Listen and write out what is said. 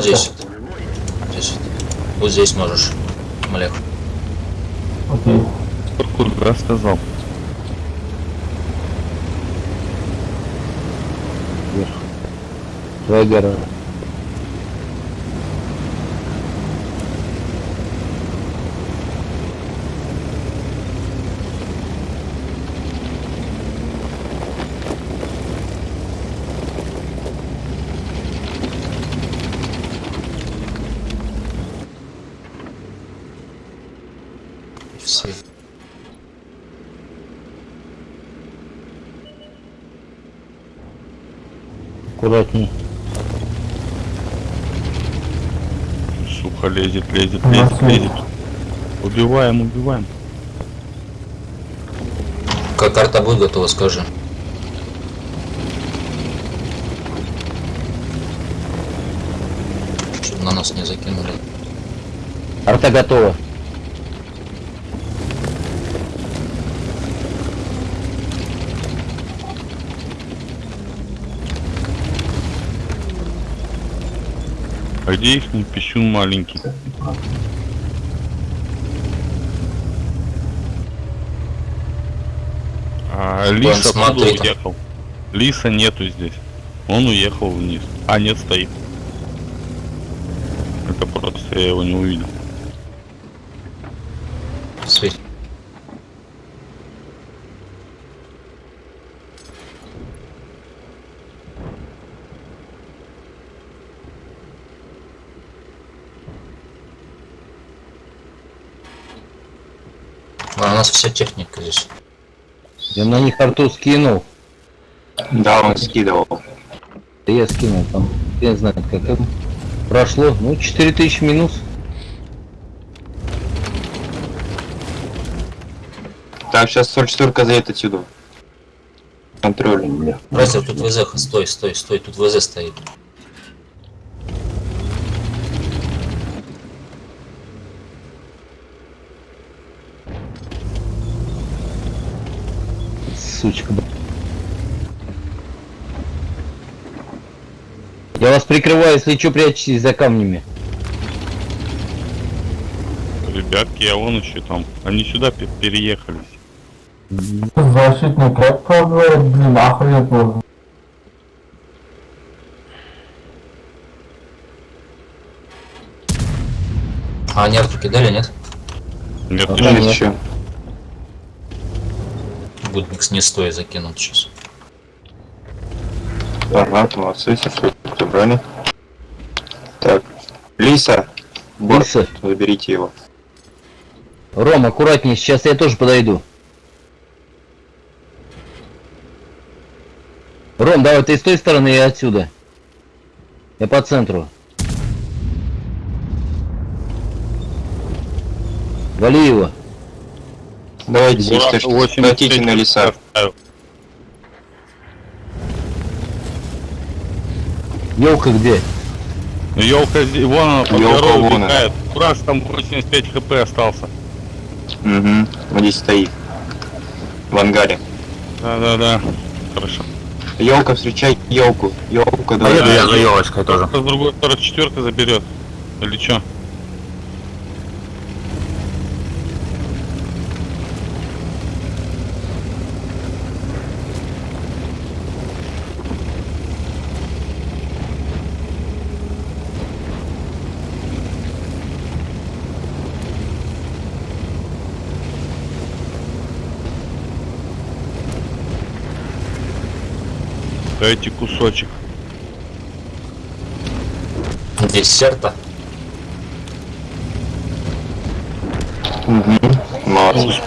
здесь. Здесь. Вот здесь можешь, Олег. Окей. Куда сказал? Вегера. Все. Аккуратней. Сука, лезет, лезет, лезет, лезет. Убиваем, убиваем. Как карта будет готова, скажи. Чтобы на нас не закинули. Арта готова. А где их пищун маленький? А откуда там. уехал? Лиса нету здесь. Он уехал вниз. А, нет, стоит. Это просто я его не увидел. Светь. А, у нас вся техника здесь. Я на них арту скинул. Да, он скидывал. Да я скинул там. Я не знаю, как это прошло. Ну, 4000 минус. Так, сейчас 44 заедет отсюда. Контроль. Братья, тут ВЗ, стой, стой, стой, тут ВЗ стоит. Сучка. Я вас прикрываю, если что, прячьтесь за камнями. Ребятки, а вон еще там. Они сюда пе- переехались. Защитный кэп пробует, блин, можно. А они арту кидали, нет? Нет, Ага. еще Будникс не стоит закинут сейчас. Ага, молодцы, все собрали. Так, Лиса, Борт, Лиса. заберите его. Ром, аккуратнее, сейчас я тоже подойду. Ром, давай ты с той стороны и отсюда. Я по центру. Вали его. Давайте здесь Бурак точно 86 хватите на леса. Елка где? Ну, Елка, здесь- вон она, под Ёлка горой убегает. Кураж там 85 хп остался. Угу, вот здесь стоит. В ангаре. Да-да-да. Хорошо. Елка, встречай елку. Елка, давай. Поеду я за елочкой С другой 44 заберет. Или чё? Дайте кусочек. Десерта. Угу. Молодцы.